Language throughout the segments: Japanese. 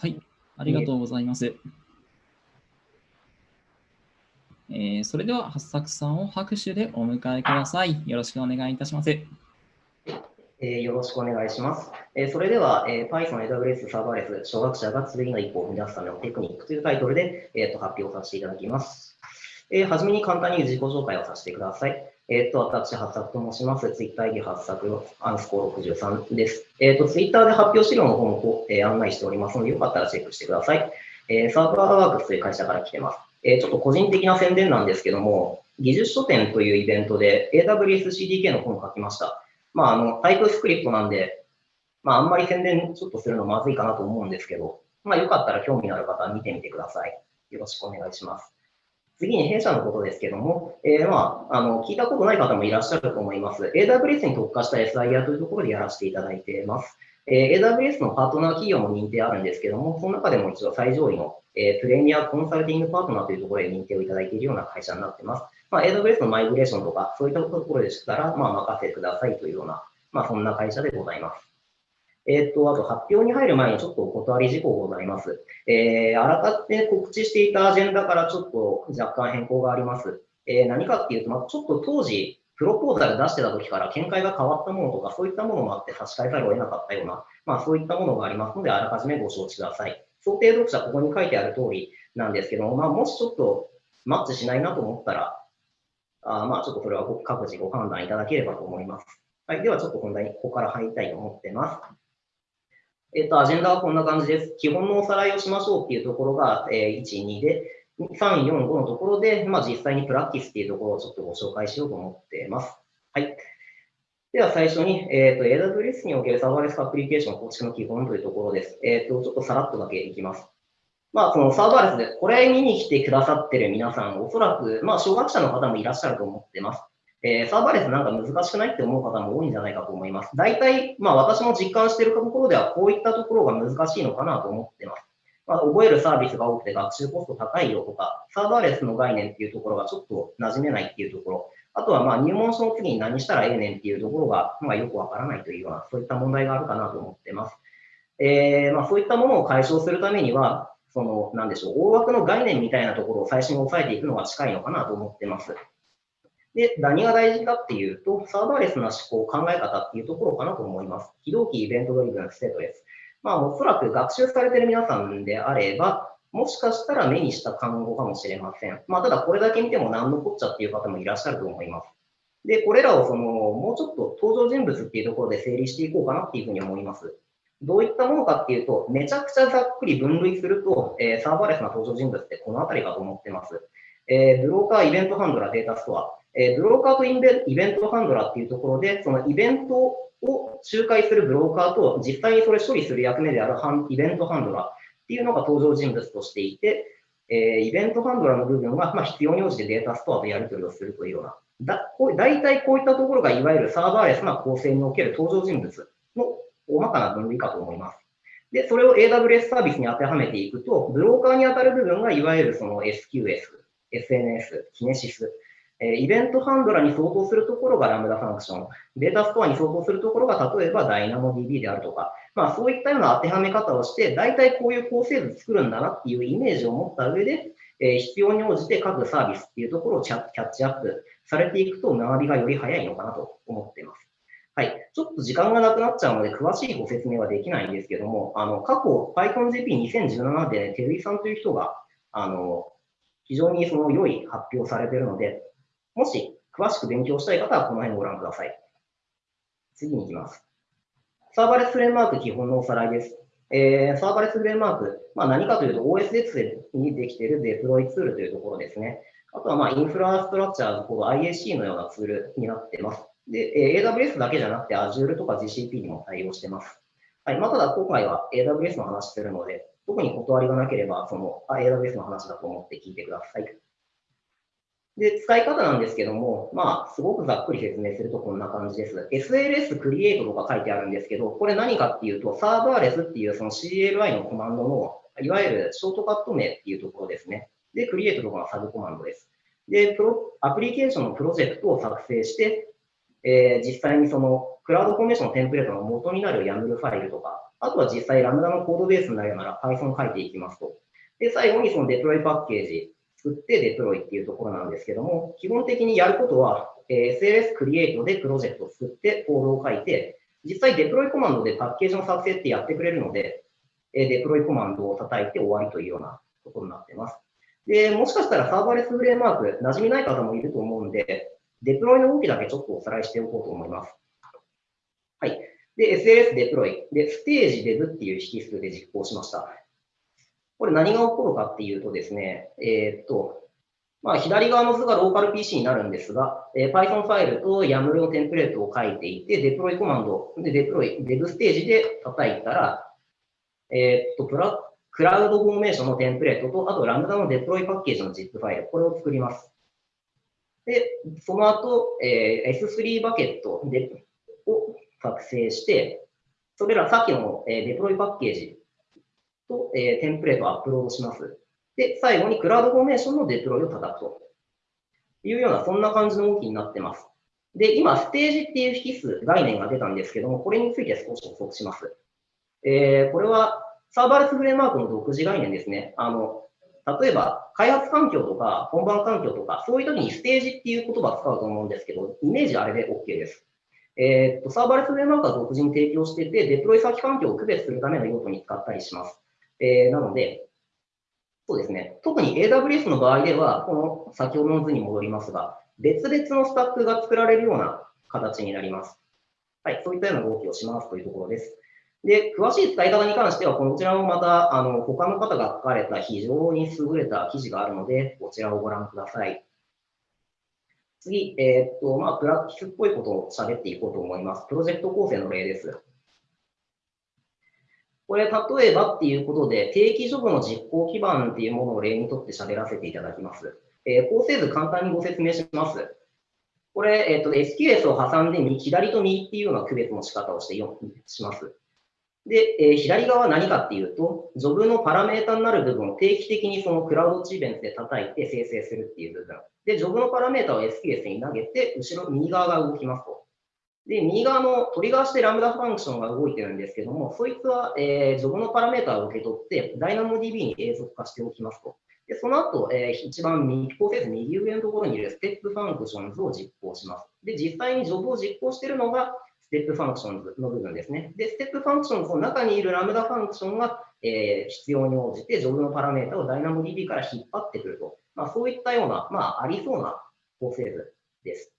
はい、ありがとうございます。えー、それでは、八作さんを拍手でお迎えください。よろしくお願いいたします。えー、よろしくお願いします。えー、それでは、えー、Python AWS サーバーレス初学者が次の一歩を踏み出すためのテクニックというタイトルで、えーと、発表させていただきます。えー、はじめに簡単に自己紹介をさせてください。えっ、ー、と、私、発作と申します。ツイッター ID 発作アンスコー63です。えっ、と、ツイッターで発表資料の方も、えー、案内しておりますので、よかったらチェックしてください。えー、サーバーワークスという会社から来てます。えー、ちょっと個人的な宣伝なんですけども、技術書店というイベントで AWS CDK の本を書きました。まあ、あの、タイプスクリプトなんで、まあ、あんまり宣伝ちょっとするのまずいかなと思うんですけど、まあ、よかったら興味のある方は見てみてください。よろしくお願いします。次に弊社のことですけども、えー、まあ、あの、聞いたことない方もいらっしゃると思います。AWS に特化した SIR というところでやらせていただいています。えー、AWS のパートナー企業も認定あるんですけども、その中でも一度最上位の、えー、プレミアコンサルティングパートナーというところで認定をいただいているような会社になっています。まあ、AWS のマイグレーションとか、そういったところでしたら、まあ、任せてくださいというような、まあ、そんな会社でございます。えっ、と、あと発表に入る前にちょっとお断り事項ございます。えー、あらかって告知していたアジェンダからちょっと若干変更があります。えー、何かっていうと、まあ、ちょっと当時、プロポーザル出してた時から見解が変わったものとか、そういったものもあって差し替えざるを得なかったような、まあそういったものがありますので、あらかじめご承知ください。想定読者、ここに書いてある通りなんですけども、まあもしちょっとマッチしないなと思ったら、あまあちょっとそれは各自ご判断いただければと思います。はい。ではちょっと本題にここから入りたいと思ってます。えっと、アジェンダはこんな感じです。基本のおさらいをしましょうっていうところが、えー、1、2で、3、4、5のところで、まあ、実際にプラクティスっていうところをちょっとご紹介しようと思っています。はい。では最初に、えっ、ー、と、AWS におけるサーバーレスアプリケーション構築の基本というところです。えっ、ー、と、ちょっとさらっとだけいきます。まあ、そのサーバーレスでこれ見に来てくださってる皆さん、おそらく、まあ、小学者の方もいらっしゃると思ってます。えー、サーバーレスなんか難しくないって思う方も多いんじゃないかと思います。大体、まあ私も実感しているところではこういったところが難しいのかなと思ってます。まあ、覚えるサービスが多くて学習コスト高いよとか、サーバーレスの概念っていうところがちょっと馴染めないっていうところ、あとはまあ入門書の次に何したらええねんっていうところが、まあ、よくわからないというような、そういった問題があるかなと思ってます。えー、まあ、そういったものを解消するためには、その、なんでしょう、大枠の概念みたいなところを最初に押さえていくのが近いのかなと思ってます。で、何が大事かっていうと、サーバーレスな思考、考え方っていうところかなと思います。非同期イベントドリブンステートです。まあ、おそらく学習されてる皆さんであれば、もしかしたら目にした単語かもしれません。まあ、ただこれだけ見ても何のこっちゃっていう方もいらっしゃると思います。で、これらをその、もうちょっと登場人物っていうところで整理していこうかなっていうふうに思います。どういったものかっていうと、めちゃくちゃざっくり分類すると、えー、サーバーレスな登場人物ってこのあたりかと思ってます。えー、ブローカー、イベントハンドラー、データストア。えー、ブローカーとイベイベントハンドラーっていうところで、そのイベントを仲介するブローカーと、実際にそれ処理する役目であるイベントハンドラーっていうのが登場人物としていて、えー、イベントハンドラーの部分は、まあ、必要に応じてデータストアとやり取りをするというような、だこう大体こういったところがいわゆるサーバーレスな構成における登場人物の大まかな分類かと思います。で、それを AWS サービスに当てはめていくと、ブローカーに当たる部分がいわゆるその SQS、SNS、 Kinesis、えイベントハンドラーに相当するところが Lambda function、データストアに相当するところが例えば DynamoDB であるとか、まあそういったような当てはめ方をして、大体こういう構成図作るんだなっていうイメージを持った上で、え必要に応じて各サービスっていうところをキャッチアップされていくと学びがより早いのかなと思っています。はい。ちょっと時間がなくなっちゃうので、詳しいご説明はできないんですけども、あの、過去 PythonGP2017 で、ね、テルイさんという人が、あの、非常にその良い発表されているので、もし詳しく勉強したい方はこの辺をご覧ください。次に行きます。サーバーレスフレームワーク基本のおさらいです。えー、サーバーレスフレームワーク、まあ、何かというと OSX にできているデプロイツールというところですね。あとはまあインフラストラクチャーこう IAC のようなツールになっています。で、え、AWS だけじゃなくて Azure とか GCP にも対応しています。はい。まあ、ただ今回は AWS の話するので、特に断りがなければ、その AWS の話だと思って聞いてください。で、使い方なんですけども、まあ、すごくざっくり説明するとこんな感じです。SLS create とか書いてあるんですけど、これ何かっていうと、サーバーレスっていうその CLI のコマンドの、いわゆるショートカット名っていうところですね。で、create とかのサブコマンドです。で、プロアプリケーションのプロジェクトを作成して、えー、実際にその CloudFormation のテンプレートの元になる YAML ファイルとか、あとは実際 Lambda のコードベースになるなら Python 書いていきますと。で、最後にそのデプロイパッケージ作ってデプロイっていうところなんですけども、基本的にやることは、え SLS クリエイトでプロジェクトを作ってコードを書いて、実際デプロイコマンドでパッケージの作成ってやってくれるので、えデプロイコマンドを叩いて終わりというようなところになっています。で、もしかしたら Serverless Framework、馴染みない方もいると思うんで、デプロイの動きだけちょっとおさらいしておこうと思います。はい。で、SLS デプロイ。で、 stage dev っていう引数で実行しました。これ何が起こるかっていうとですね、えー、っと、まあ、左側の図がローカル PC になるんですが、えー、Python ファイルと YAML のテンプレートを書いていて、デプロイコマンドでデプロイ、デブステージで叩いたら、えー、っと、プラ CloudFormation のテンプレートと、あと Lambda のデプロイパッケージの ZIP ファイル、これを作ります。で、その後、えー、S3 バケットでを作成して、それらさっきの、えー、デプロイパッケージと、えー、テンプレートをアップロードします。で、最後に CloudFormation のデプロイを叩くというような、そんな感じの動きになってます。で、今、ステージっていう引数、概念が出たんですけども、これについて少し補足します。えー、これは Serverless Framework の独自概念ですね。あの、例えば、開発環境とか、本番環境とか、そういう時にステージっていう言葉を使うと思うんですけど、イメージあれで OK です。えー、っと、サーバーレスフレームワークは独自に提供してて、デプロイ先環境を区別するための用途に使ったりします。えー、なので、そうですね。特に AWS の場合では、この先ほどの図に戻りますが、別々のスタックが作られるような形になります。はい、そういったような動きをしますというところです。で、詳しい使い方に関しては、こちらもまた、あの、他の方が書かれた非常に優れた記事があるので、こちらをご覧ください。次、えー、っと、まあ、プラクティスっぽいことを喋っていこうと思います。プロジェクト構成の例です。これ、例えばっていうことで、定期ジョブの実行基盤っていうものを例にとって喋らせていただきます。えー、構成図簡単にご説明します。これ、えっ、と、SQS を挟んで左と右っていうような区別の仕方をしてよします。で、えー、左側は何かっていうと、ジョブのパラメータになる部分を定期的にその CloudWatch Event で叩いて生成するっていう部分。で、ジョブのパラメータを SQS に投げて、後ろ、右側が動きますと。で、右側のトリガーして Lambda function が動いてるんですけども、そいつは、えー、ジョブのパラメータを受け取って、DynamoDB に永続化しておきますと。で、その後、えー、一番右、構成図右上のところにいる Step Functions を実行します。で、実際にジョブを実行しているのが、Step Functions の部分ですね。で、 Step Functions の中にいる Lambda function が、えー、必要に応じて、ジョブのパラメータを DynamoDB から引っ張ってくると。まあ、そういったような、まあ、ありそうな構成図です。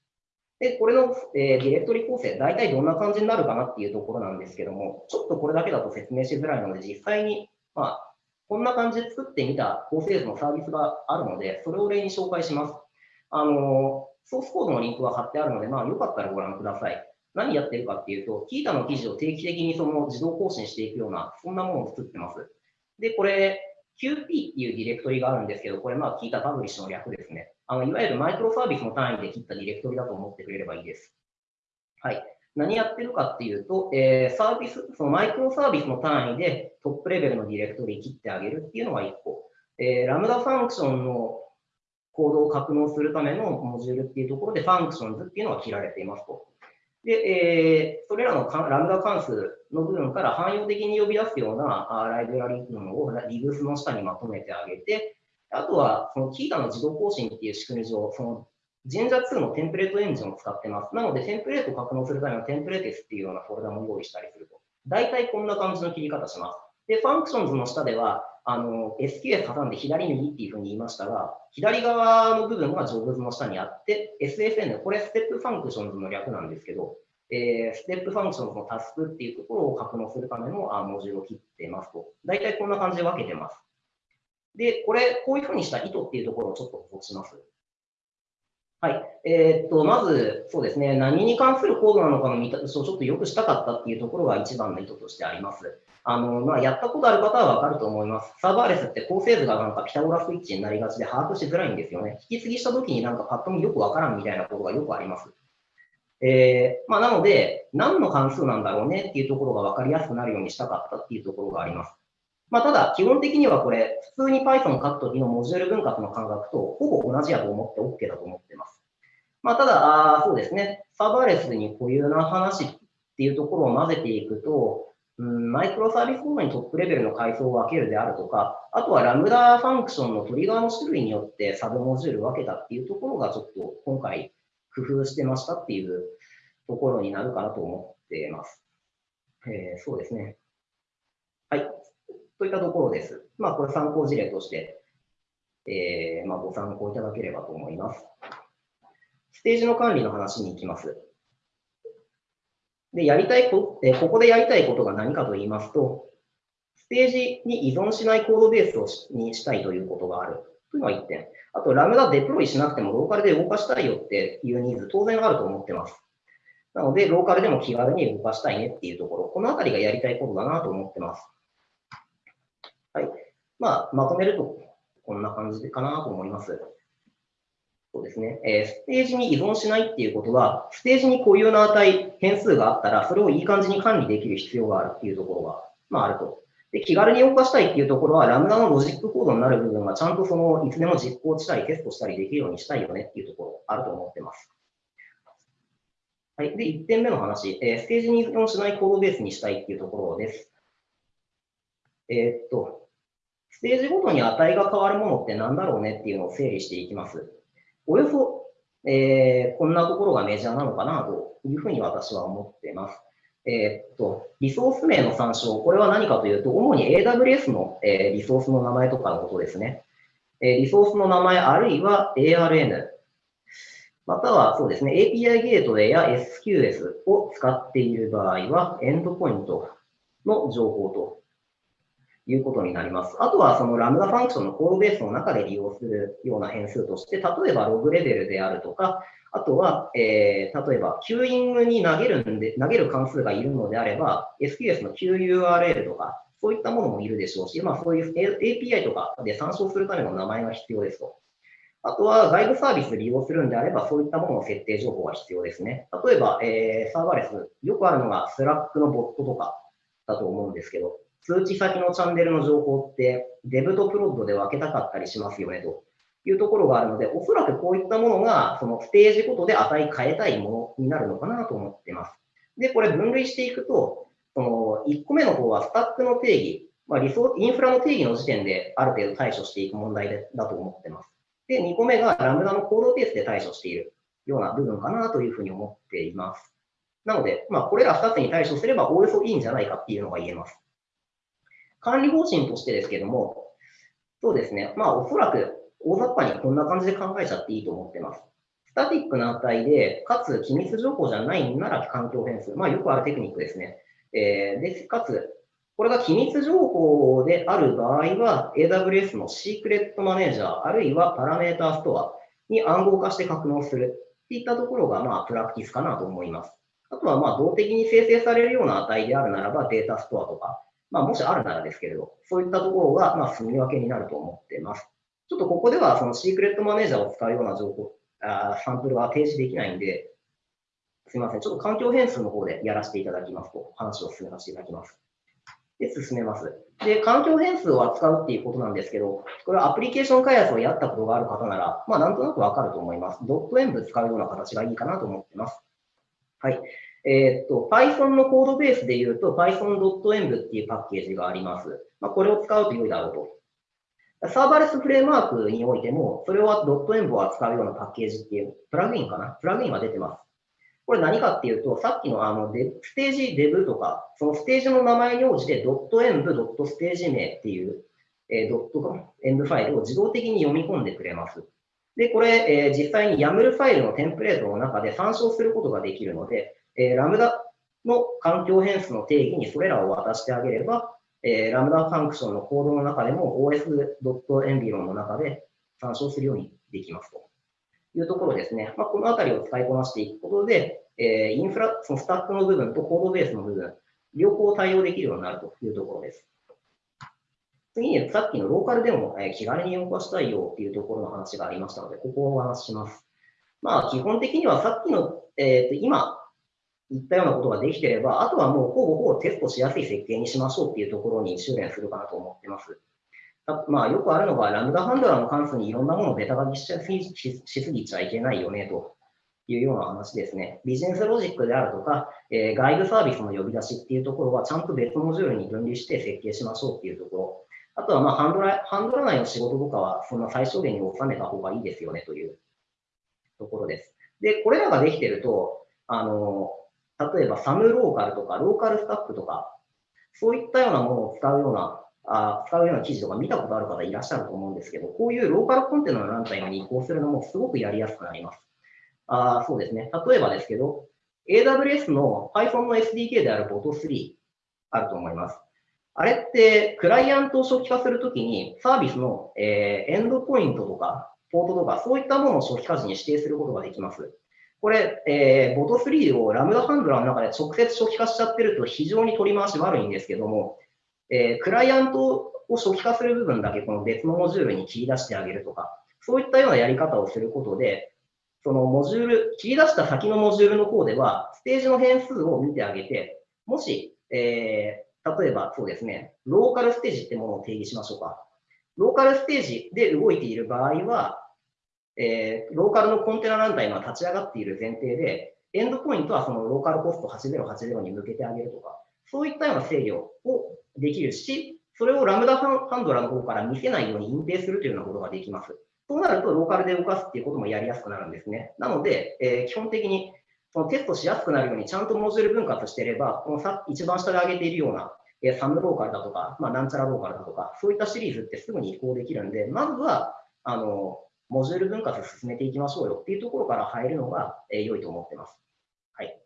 で、これの、えー、ディレクトリ構成、大体どんな感じになるかなっていうところなんですけども、ちょっとこれだけだと説明しづらいので、実際に、まあ、こんな感じで作ってみた構成図のサービスがあるので、それを例に紹介します。あの、ソースコードのリンクが貼ってあるので、まあ、よかったらご覧ください。何やってるかっていうと、キータの記事を定期的にその自動更新していくような、そんなものを作ってます。で、これ、QP っていうディレクトリがあるんですけど、これ、まあ、キータパブリッシュの略ですね。あの、いわゆるマイクロサービスの単位で切ったディレクトリだと思ってくれればいいです。はい。何やってるかっていうと、えー、サービス、そのマイクロサービスの単位でトップレベルのディレクトリ切ってあげるっていうのが1個。えー、 Lambda function のコードを格納するためのモジュールっていうところで、 functions っていうのが切られていますと。で、えー、それらの Lambda 関数の部分から汎用的に呼び出すようなライブラリー部分を libs の下にまとめてあげて、あとは、その Qiita の自動更新っていう仕組み上、その Jinja2のテンプレートエンジンを使ってます。なので、テンプレートを格納するための templates っていうようなフォルダも用意したりすると。大体こんな感じの切り方します。で、 functions の下では、あの、SQS 挟んで左右っていうふうに言いましたが、左側の部分が jobs の下にあって、SFN、これ Step Functions の略なんですけど、えー、ステップファンクションズのタスクっていうところを格納するためのあモジュールを切ってますと。大体こんな感じで分けてます。で、これ、こういうふうにした意図っていうところをちょっと補足します。はい。えー、っと、まず、そうですね、何に関するコードなのかの見立てちょっとよくしたかったっていうところが一番の意図としてあります。あの、まあ、やったことある方はわかると思います。サーバーレスって構成図がなんかピタゴラスイッチになりがちで把握しづらいんですよね。引き継ぎした時になんかパッと見よくわからんみたいなことがよくあります。えー、まあ、なので、何の関数なんだろうねっていうところがわかりやすくなるようにしたかったっていうところがあります。まあ、ただ、基本的にはこれ、普通に Python 書くときのモジュール分割の感覚とほぼ同じやと思って OK だと思ってます。まあ、ただ、あそうですね、サーバーレスに固有な話っていうところを混ぜていくと、うん、マイクロサービスごとにトップレベルの階層を分けるであるとか、あとはラムダファンクションのトリガーの種類によってサブモジュール分けたっていうところがちょっと今回工夫してましたっていうところになるかなと思っています。えー、そうですね。はい。といったところです。まあ、これ参考事例として、えー、まあ、ご参考いただければと思います。ステージの管理の話に行きます。で、やりたいこ、えここでやりたいことが何かと言いますと、ステージに依存しないコードベースをしにしたいということがあるというのが1点。あと、ラムダデプロイしなくてもローカルで動かしたいよっていうニーズ当然あると思ってます。なので、ローカルでも気軽に動かしたいねっていうところ、このあたりがやりたいことだなと思ってます。まあ、まとめると、こんな感じかなと思います。そうですね。えー、ステージに依存しないっていうことは、ステージに固有な値、変数があったら、それをいい感じに管理できる必要があるっていうところが、まあ、あると。で、気軽に動かしたいっていうところは、 Lambda のロジックコードになる部分は、ちゃんとその、いつでも実行したり、テストしたりできるようにしたいよねっていうところ、あると思ってます。はい。で、1点目の話、えー、ステージに依存しないコードベースにしたいっていうところです。えー、っと、ステージごとに値が変わるものって何だろうねっていうのを整理していきます。およそ、えー、こんなところがメジャーなのかなというふうに私は思っています。えー、っと、リソース名の参照、これは何かというと、主に AWS の、えー、リソースの名前とかのことですね。えー、リソースの名前、あるいは ARN、またはそうですね、API ゲートウェイや SQS を使っている場合は、エンドポイントの情報ということになります。あとはその Lambda function のコードベースの中で利用するような変数として、例えばログレベルであるとか、あとは、えー、例えば、キューイングに投げるんで、投げる関数がいるのであれば、SQS の QURL とか、そういったものもいるでしょうし、まあそういう API とかで参照するための名前が必要ですと。あとは外部サービス利用するんであれば、そういったものの設定情報が必要ですね。例えば、えー、サーバーレス、よくあるのが Slack のボットとかだと思うんですけど、通知先のチャンネルの情報って、デブとプロッドで分けたかったりしますよねというところがあるので、おそらくこういったものが、そのステージごとで値変えたいものになるのかなと思っています。で、これ分類していくと、その1個目の方はスタックの定義、まあ、理想インフラの定義の時点である程度対処していく問題だと思ってます。で、2個目がラムダのコードベースで対処しているような部分かなというふうに思っています。なので、まあ、これら2つに対処すればおおよそいいんじゃないかっていうのが言えます。管理方針としてですけども、そうですね。まあ、おそらく大雑把にこんな感じで考えちゃっていいと思ってます。スタティックな値で、かつ機密情報じゃないなら環境変数。まあ、よくあるテクニックですね。えー、で、かつ、これが機密情報である場合は、AWS のシークレットマネージャー、あるいはパラメータストアに暗号化して格納するっていったところが、まあ、プラクティスかなと思います。あとは、まあ、動的に生成されるような値であるならば、データストアとか、まあ、もしあるならですけれど、そういったところが、まあ、住み分けになると思っています。ちょっとここでは、そのシークレットマネージャーを使うような情報、あサンプルは提示できないんで、すみません。ちょっと環境変数の方でやらせていただきますと、話を進めさせていただきます。で、進めます。で、環境変数を扱うっていうことなんですけど、これはアプリケーション開発をやったことがある方なら、まあ、なんとなくわかると思います。ドット演武使うような形がいいかなと思ってます。はい。えー、っと、Python のコードベースで言うと python.env っていうパッケージがあります。まあ、これを使うと良いだろうと。サーバーレスフレームワークにおいても、それを .env を扱うようなパッケージっていう、プラグインかな？プラグインは出てます。これ何かっていうと、さっきのあのデステージデブとか、そのステージの名前に応じて .env、ステージ名っていう、えー、ドットエンブファイルを自動的に読み込んでくれます。で、これ、えー、実際に YAML ファイルのテンプレートの中で参照することができるので、えー、ラムダの環境変数の定義にそれらを渡してあげれば、えー、ラムダファンクションのコードの中でも os.environ の中で参照するようにできますというところですね。まあ、このあたりを使いこなしていくことで、えー、インフラ、そのスタックの部分とコードベースの部分、両方対応できるようになるというところです。次に、さっきのローカルでも、え気軽に動かしたいよっていうところの話がありましたので、ここをお話しします。まあ、基本的にはさっきの、えー、と今言ったようなことができてれば、あとはもうほぼほぼテストしやすい設計にしましょうっていうところに修練するかなと思ってます。まあ、よくあるのが、ラムダハンドラーの関数にいろんなものをベタ書きししすぎちゃいけないよねというような話ですね。ビジネスロジックであるとか、えー、外部サービスの呼び出しっていうところはちゃんと別モジュールに分離して設計しましょうっていうところ。あとは、まあ、ハンドラ、ハンドラ内の仕事とかは、そんな最小限に収めた方がいいですよねというところです。で、これらができてると、あの、例えばサムローカルとか、ローカルスタッフとか、そういったようなものを使うような、あ使うような記事とか見たことある方いらっしゃると思うんですけど、こういうローカルコンテナのランタイムに移行するのもすごくやりやすくなります。あそうですね。例えばですけど、AWS の Python の SDK である Bot3 あると思います。あれって、クライアントを初期化するときに、サービスの、えー、エンドポイントとか、ポートとか、そういったものを初期化時に指定することができます。これ、えー、ボト3をラムダハンドラーの中で直接初期化しちゃってると非常に取り回し悪いんですけども、えー、クライアントを初期化する部分だけこの別のモジュールに切り出してあげるとか、そういったようなやり方をすることで、そのモジュール、切り出した先のモジュールの方では、ステージの変数を見てあげて、もし、えー、例えばそうですね、ローカルステージってものを定義しましょうか。ローカルステージで動いている場合は、えー、ローカルのコンテナランタイムは立ち上がっている前提で、エンドポイントはそのローカルポスト8080に向けてあげるとか、そういったような制御をできるし、それをラムダハンドラの方から見せないように隠蔽するというようなことができます。そうなると、ローカルで動かすっていうこともやりやすくなるんですね。なので、えー、基本的にそのテストしやすくなるようにちゃんとモジュール分割していれば、このさ一番下で挙げているような、えー、サムローカルだとか、まあ、なんちゃらローカルだとか、そういったシリーズってすぐに移行できるんで、まずは、あの、モジュール分割進めていきましょうよっていうところから入るのが、え良いと思ってます。はい。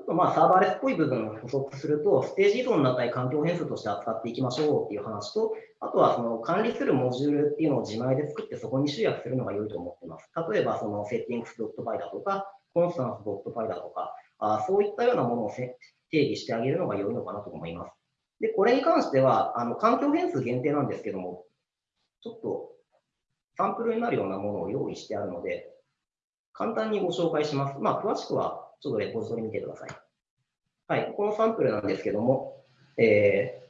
あと、まあ、サーバーレスっぽい部分を補足すると、ステージ依存の値環境変数として扱っていきましょうっていう話と、あとはその管理するモジュールっていうのを自前で作ってそこに集約するのが良いと思ってます。例えば、そのセッティングス .py だとか、コンスタンス .py だとか、あそういったようなものを定義してあげるのが良いのかなと思います。で、これに関しては、あの環境変数限定なんですけども、ちょっとサンプルになるようなものを用意してあるので、簡単にご紹介します。まあ、詳しくはちょっとレポジトリ見てください。はい、このサンプルなんですけども、えー、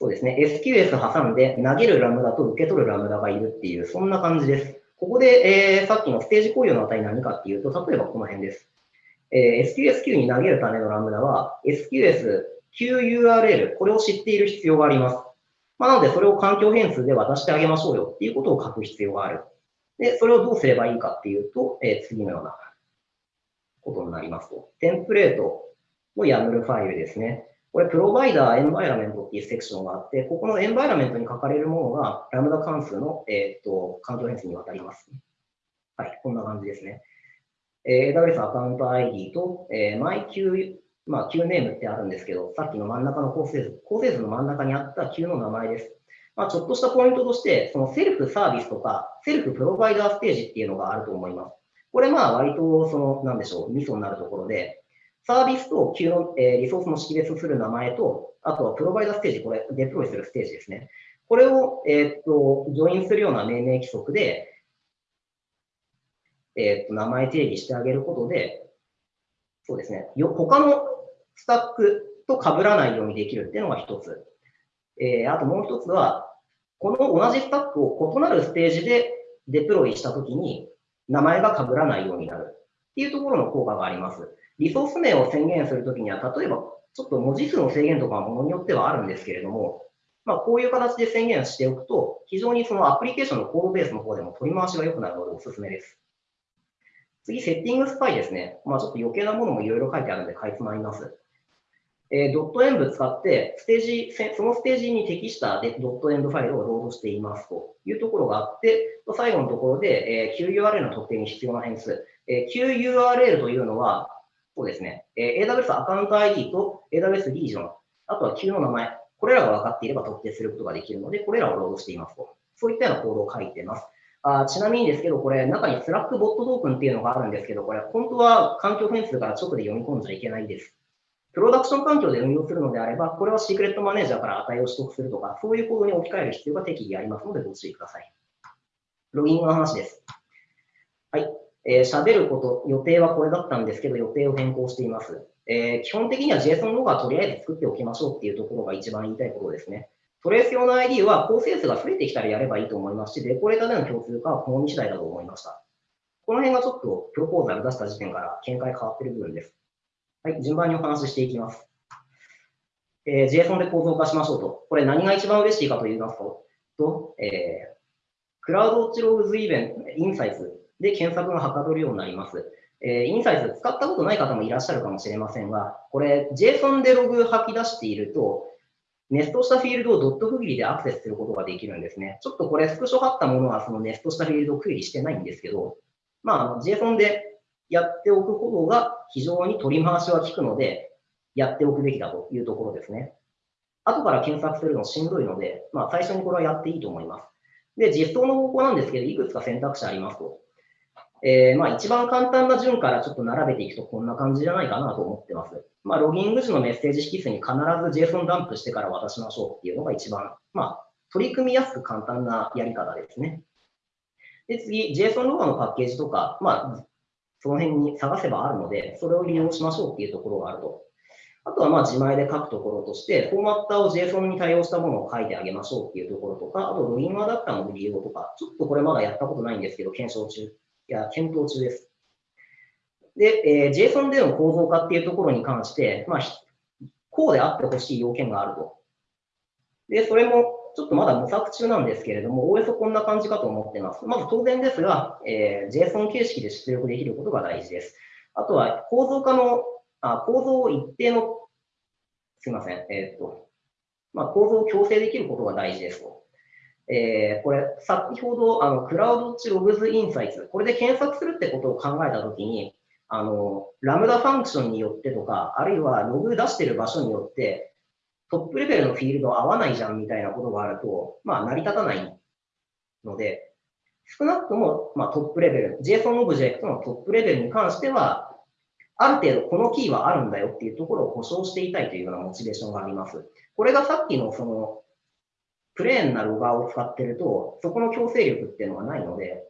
そうですね、SQS 挟んで投げるラムダと受け取るラムダがいるっていう、そんな感じです。ここで、えー、さっきのステージ共有の値何かっていうと、例えばこの辺です。えー、SQSQ に投げるためのラムダは、SQSQURL、これを知っている必要があります。まあ、なので、それを環境変数で渡してあげましょうよっていうことを書く必要がある。で、それをどうすればいいかっていうと、えー、次のようなことになりますと。テンプレートの YAML ファイルですね。これ、プロバイダーエンバイラメントっていうセクションがあって、ここのエンバイラメントに書かれるものが、ラムダ関数の、えー、っと環境変数に渡ります。はい、こんな感じですね。えー、AWS アカウント ID と、えー、MyQ まあ、Q ネームってあるんですけど、さっきの真ん中の構成図、構成図の真ん中にあった Q の名前です。まあ、ちょっとしたポイントとして、そのセルフサービスとか、セルフプロバイダーステージっていうのがあると思います。これまあ割とその、なんでしょう、ミソになるところで、サービスと Q の、えー、リソースの識別する名前と、あとはプロバイダーステージ、これデプロイするステージですね。これを、えー、っと、ジョインするような命名規則で、えー、っと、名前定義してあげることで、そうですね、よ他のスタックと被らないようにできるっていうのが一つ。えー、あともう一つは、この同じスタックを異なるステージでデプロイしたときに名前が被らないようになるっていうところの効果があります。リソース名を宣言するときには、例えばちょっと文字数の制限とかはものによってはあるんですけれども、まあ、こういう形で宣言しておくと、非常にそのアプリケーションのコードベースの方でも取り回しが良くなるのでおすすめです。次、セッティングスパイですね。まあ、ちょっと余計なものもいろいろ書いてあるので、かいつまみます。えー、ドットエンブ使って、ステージ、そのステージに適したでドットエンドファイルをロードしていますというところがあって、最後のところで、えー、QURL の特定に必要な変数。えー、QURL というのは、そうですね、えー、AWS アカウント ID と AWS リージョン、あとは キューの名前、これらが分かっていれば特定することができるので、これらをロードしていますと。そういったようなコードを書いています。あちなみにですけど、これ、中に Slack bot token っていうのがあるんですけど、これ、本当は環境変数から直で読み込んじゃいけないです。プロダクション環境で運用するのであれば、これは Secrets Manager から値を取得するとか、そういうコードに置き換える必要が適宜ありますので、ご注意ください。ロギングの話です。はい。えー、喋ること、予定はこれだったんですけど、予定を変更しています。えー、基本的には JSON ログはとりあえず作っておきましょうっていうところが一番言いたいことですね。トレース用の ID は構成数が増えてきたらやればいいと思いますし、デコレーターでの共通化は好み次第だと思いました。この辺がちょっとプロポーザル出した時点から見解変わってる部分です。はい、順番にお話ししていきます。えー、JSON で構造化しましょうと。これ何が一番嬉しいかと言いますと、えー、クラウドウォッチログズイベント、インサイズで検索がはかどるようになります。えー、インサイズ使ったことない方もいらっしゃるかもしれませんが、これ JSON でログ吐き出していると、ネストしたフィールドをドット区切りでアクセスすることができるんですね。ちょっとこれ、スクショ貼ったものはそのネストしたフィールドを区切りしてないんですけど、まあ、JSON でやっておくことが非常に取り回しは効くので、やっておくべきだというところですね。後から検索するのしんどいので、まあ、最初にこれはやっていいと思います。で、実装の方法なんですけど、いくつか選択肢ありますと。えー、まあ、一番簡単な順からちょっと並べていくとこんな感じじゃないかなと思ってます。まあ、ロギング時のメッセージ引数に必ず JSON ダンプしてから渡しましょうっていうのが一番、まあ、取り組みやすく簡単なやり方ですね。で、次、JSON ロガのパッケージとか、まあ、その辺に探せばあるので、それを利用しましょうっていうところがあると。あとはまあ自前で書くところとして、フォーマッターを JSON に対応したものを書いてあげましょうっていうところとか、あとロギンアダプターの利用とか、ちょっとこれまだやったことないんですけど、検証中、いや、検討中です。で、えー、JSON での構造化っていうところに関して、まあ、こうであってほしい要件があると。で、それもちょっとまだ模索中なんですけれども、おおよそこんな感じかと思っています。まず当然ですが、えー、JSON 形式で出力できることが大事です。あとは構造化の、あ構造を一定の、すいません、えー、っと、まあ、構造を強制できることが大事ですと。えー、これ、先ほど、あの、クラウドッチログズインサイツ、これで検索するってことを考えたときに、あの、ラムダファンクションによってとか、あるいはログ出してる場所によって、トップレベルのフィールド合わないじゃんみたいなことがあると、まあ、成り立たないので、少なくとも、まあ、トップレベル、JSON オブジェクトのトップレベルに関しては、ある程度このキーはあるんだよっていうところを保証していたいというようなモチベーションがあります。これがさっきのその、プレーンなロガーを使ってると、そこの強制力っていうのがないので、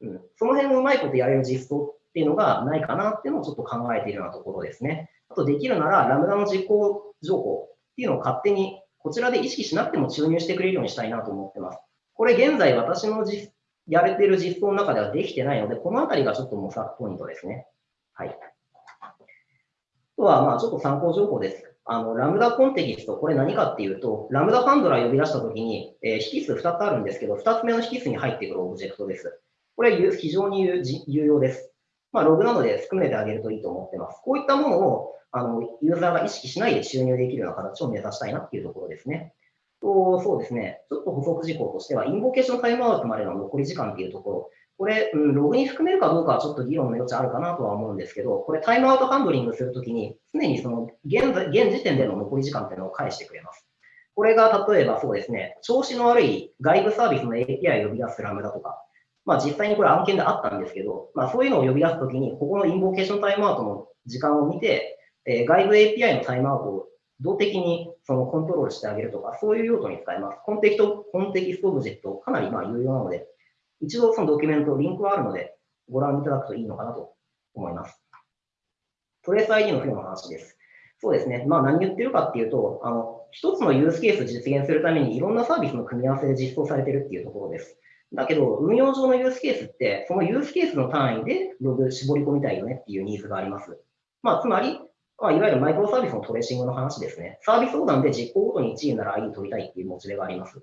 うん、その辺をうまいことやれる実装っていうのがないかなっていうのをちょっと考えているようなところですね。あとできるなら、ラムダの実行情報っていうのを勝手にこちらで意識しなくても注入してくれるようにしたいなと思ってます。これ現在私の実やれてる実装の中ではできてないので、このあたりがちょっと模索ポイントですね。はい。あとは、まあちょっと参考情報です。あの、ラムダコンテキスト、これ何かっていうと、ラムダハンドラー呼び出したときに、えー、引数2つあるんですけど、2つ目の引数に入ってくるオブジェクトです。これ非常に有用です。まあ、ログなので含めてあげるといいと思ってます。こういったものをあのユーザーが意識しないで収入できるような形を目指したいなっていうところですね。とそうですね、ちょっと補足事項としては、インボケーションタイムアウトまでの残り時間っていうところ、これ、うん、ログに含めるかどうかはちょっと議論の余地あるかなとは思うんですけど、これタイムアウトハンドリングするときに、常にその現現時点での残り時間っていうのを返してくれます。これが例えばそうですね、調子の悪い外部サービスの API を呼び出すラムダとか、まあ実際にこれ案件であったんですけど、まあそういうのを呼び出すときに、ここのインボケーションタイムアウトの時間を見て、えー、外部 API のタイムアウトを動的にそのコントロールしてあげるとか、そういう用途に使えます。コンテキトコンテキストオブジェクト、かなりまあ有用なので、一度そのドキュメント、リンクはあるので、ご覧いただくといいのかなと思います。トレース ID の付与の話です。そうですね。まあ何言ってるかっていうと、あの、一つのユースケース実現するためにいろんなサービスの組み合わせで実装されてるっていうところです。だけど、運用上のユースケースって、そのユースケースの単位でログ絞り込みたいよねっていうニーズがあります。まあ、つまり、まあ、いわゆるマイクロサービスのトレーシングの話ですね。サービス横断で実行ごとに1位なら ID 取りたいっていうモチベがあります。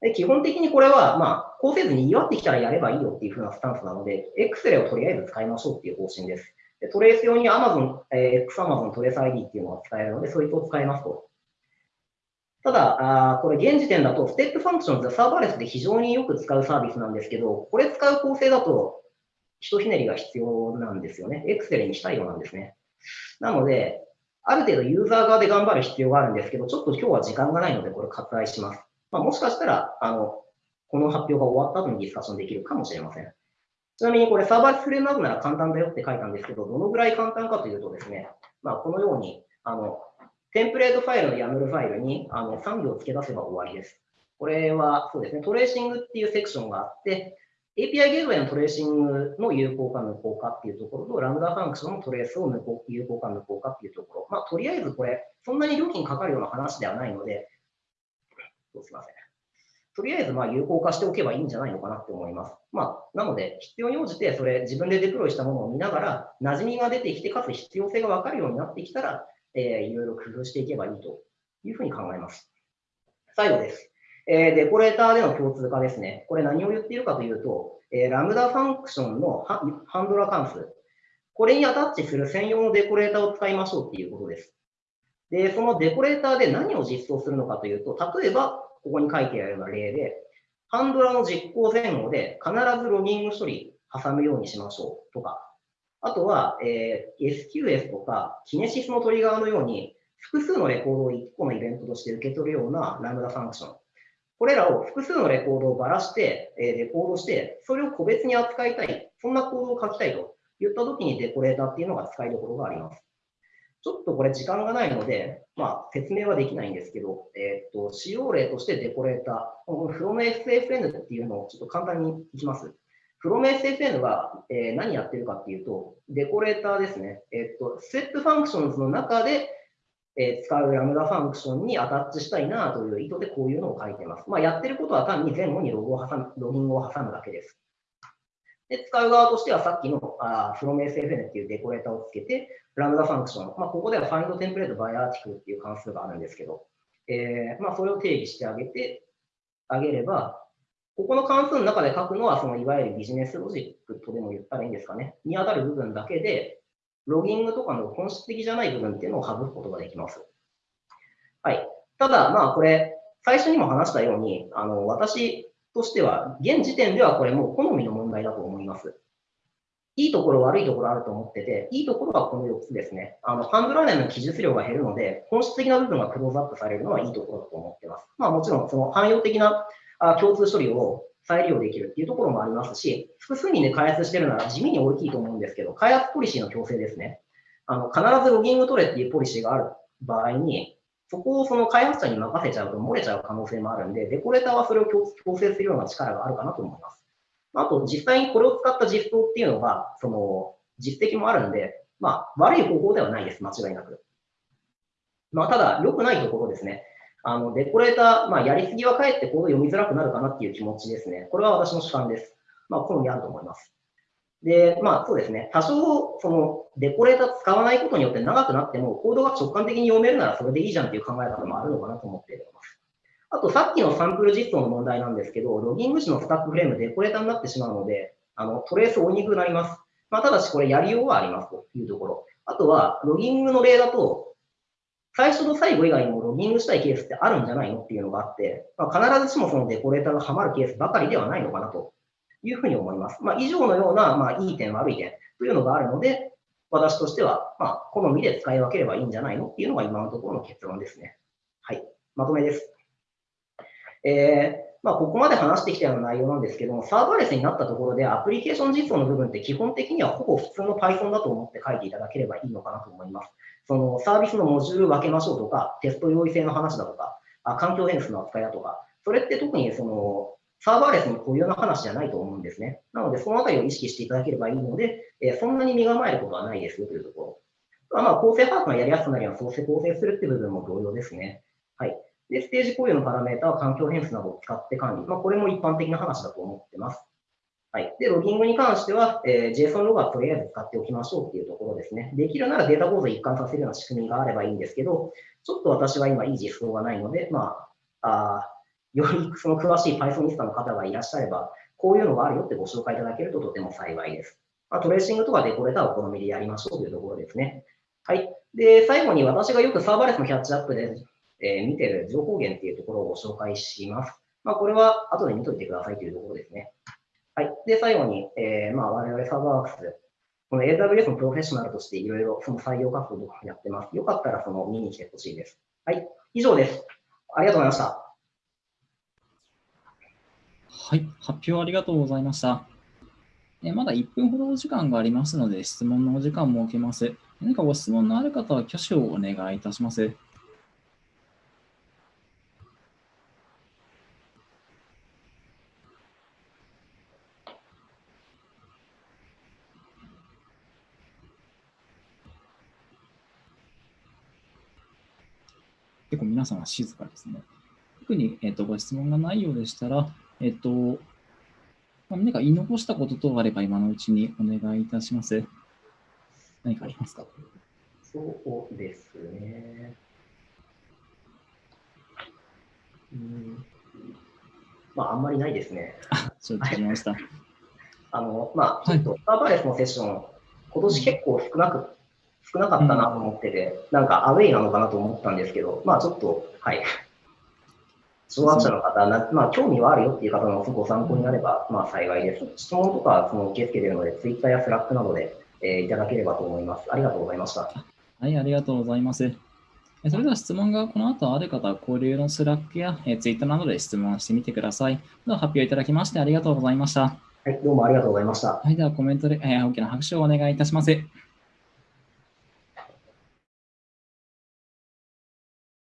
で基本的にこれは、まあ、こうせずに祝ってきたらやればいいよっていう風なスタンスなので、X をとりあえず使いましょうっていう方針です。でトレース用に Amazon、えー、XAmazon トレース ID っていうのが使えるので、そいつを使いますと。ただ、あこれ現時点だと、ステップファンクションズサーバーレスで非常によく使うサービスなんですけど、これ使う構成だと、ひとひねりが必要なんですよね。Excel にしたいようなんですね。なので、ある程度ユーザー側で頑張る必要があるんですけど、ちょっと今日は時間がないので、これ割愛します。まあ、もしかしたら、あの、この発表が終わった後にディスカッションできるかもしれません。ちなみにこれサーバーレスフレームワークなら簡単だよって書いたんですけど、どのぐらい簡単かというとですね、まあ、このように、あの、テンプレートファイルの YAML ファイルにあの3行付け出せば終わりです。これはそうですね、トレーシングっていうセクションがあって、API ゲートウェイのトレーシングの有効か無効かっていうところと、ラムダファンクションのトレースを無効有効か無効かっていうところ。まあ、とりあえずこれ、そんなに料金かかるような話ではないので、すみません。とりあえずまあ有効化しておけばいいんじゃないのかなって思います。まあ、なので、必要に応じて、それ自分でデプロイしたものを見ながら、馴染みが出てきて、かつ必要性が分かるようになってきたら、えー、いろいろ工夫していけばいいというふうに考えます。最後です。えー、デコレーターでの共通化ですね。これ何を言っているかというと、えー、ラムダファンクションのハンドラ関数、これにアタッチする専用のデコレーターを使いましょうっていうことです。で、そのデコレーターで何を実装するのかというと、例えば、ここに書いてあるような例で、ハンドラの実行前後で必ずロギング処理挟むようにしましょうとか、あとは、えー、SQS とか、キネシスのトリガーのように、複数のレコードを1個のイベントとして受け取るようなラムダファンクション。これらを複数のレコードをばらして、えー、デコードして、それを個別に扱いたい、そんなコードを書きたいと言ったときにデコレーターっていうのが使いどころがあります。ちょっとこれ時間がないので、まあ、説明はできないんですけど、えっ、と、使用例としてデコレーター、この FromSFN っていうのをちょっと簡単にいきます。FromSFN は、えー、何やってるかっていうと、デコレーターですね。えっ、と、ス e ッ f ファンクションズの中で、えー、使うラムダファンクションにアタッチしたいなという意図でこういうのを書いてます。まあ、やってることは単に前後にログを挟む、ロギングを挟むだけです。で、使う側としてはさっきのあ FromSFN っていうデコレーターをつけて、ラムダファンクション、まあ、ここでは FindTemplate by Article っていう関数があるんですけど、えー、まあ、それを定義してあげて、あげれば、ここの関数の中で書くのは、そのいわゆるビジネスロジックとでも言ったらいいんですかね、に当たる部分だけで、ロギングとかの本質的じゃない部分っていうのを省くことができます。はい。ただ、まあ、これ、最初にも話したように、あの、私としては、現時点ではこれもう好みの問題だと思います。いいところ、悪いところあると思ってて、いいところはこの4つですね。あの、ハンドラーネンの記述量が減るので、本質的な部分がクローズアップされるのはいいところだと思ってます。まあもちろん、その汎用的なあ共通処理を再利用できるっていうところもありますし、複数人で開発してるなら地味に大きいと思うんですけど、開発ポリシーの強制ですね。あの、必ずロギング取れっていうポリシーがある場合に、そこをその開発者に任せちゃうと漏れちゃう可能性もあるんで、デコレーターはそれを強制するような力があるかなと思います。あと、実際にこれを使った実装っていうのが、その、実績もあるんで、まあ、悪い方法ではないです、間違いなく。まあ、ただ、良くないところですね。あの、デコレーター、まあ、やりすぎはかえってコード読みづらくなるかなっていう気持ちですね。これは私の主観です。まあ、好みあると思います。で、まあそうですね、多少、そのデコレーター使わないことによって長くなっても、コードが直感的に読めるならそれでいいじゃんっていう考え方もあるのかなと思っています。あと、さっきのサンプル実装の問題なんですけど、ロギング時のスタックフレームデコレーターになってしまうので、あのトレース追いにくくなります。まあ、ただしこれやりようはありますというところ。あとは、ロギングの例だと、最初と最後以外にもロギングしたいケースってあるんじゃないのっていうのがあって、まあ、必ずしもそのデコレーターがはまるケースばかりではないのかなというふうに思います。まあ、以上のような、まあ、いい点、悪い点というのがあるので、私としては、まあ、好みで使い分ければいいんじゃないのっていうのが今のところの結論ですね。はい。まとめです。えー、まあ、ここまで話してきたような内容なんですけども、サーバーレスになったところでアプリケーション実装の部分って基本的にはほぼ普通の Python だと思って書いていただければいいのかなと思います。そのサービスのモジュール分けましょうとか、テスト用意性の話だとか、あ環境変数の扱いだとか、それって特にそのサーバーレスに固有な話じゃないと思うんですね。なので、そのあたりを意識していただければいいので、えー、そんなに身構えることはないですよというところ。まあ、構成把握がやりやすくなりは、そうして構成するって部分も同様ですね。はい。で、ステージ共有のパラメータは環境変数などを使って管理。まあ、これも一般的な話だと思ってます。はい。で、ロギングに関しては、えー、JSON ログはとりあえず使っておきましょうっていうところですね。できるならデータ構造一貫させるような仕組みがあればいいんですけど、ちょっと私は今いい実装がないので、まあ、あよりその詳しい Pythonista の方がいらっしゃれば、こういうのがあるよってご紹介いただけるととても幸いです。まあ、トレーシングとかデコレーターをお好みでやりましょうというところですね。はい。で、最後に私がよくサーバレスのキャッチアップで、えー、見てる情報源っていうところをご紹介します。まあ、これは後で見といてくださいというところですね。はい。で、最後に、えー、まあ、我々サーバーワークス、この AWS のプロフェッショナルとしていろいろその採用活動をやってます。よかったらその見に来てほしいです。はい。以上です。ありがとうございました。はい、発表ありがとうございました。えまだ1分ほどお時間がありますので、質問のお時間を設けます。何かご質問のある方は挙手をお願いいたします。皆さんは静かですね。特に、えっとご質問がないようでしたら、えっと、まあ何か言い残したこと等があれば今のうちにお願いいたします。何かありますか？そうですね。うんまあ、あんまりないですね。承知しました。あの、まあ、はいちょっとサーバーレスのセッション、今年結構少なく、少なかったなと思ってて、なんかアウェイなのかなと思ったんですけど、まあちょっと、はい。初学者の方な、まあ興味はあるよっていう方のご参考になれば、まあ幸いです。質問とかはその受け付けているので、Twitter や Slack などで、えーいただければと思います。ありがとうございました。はい、ありがとうございます。えそれでは質問がこの後ある方は交流の Slack やえ Twitter などで質問してみてください。では発表いただきましてありがとうございました。はい、どうもありがとうございました。はい、ではコメントで、えー大きな拍手をお願いいたします。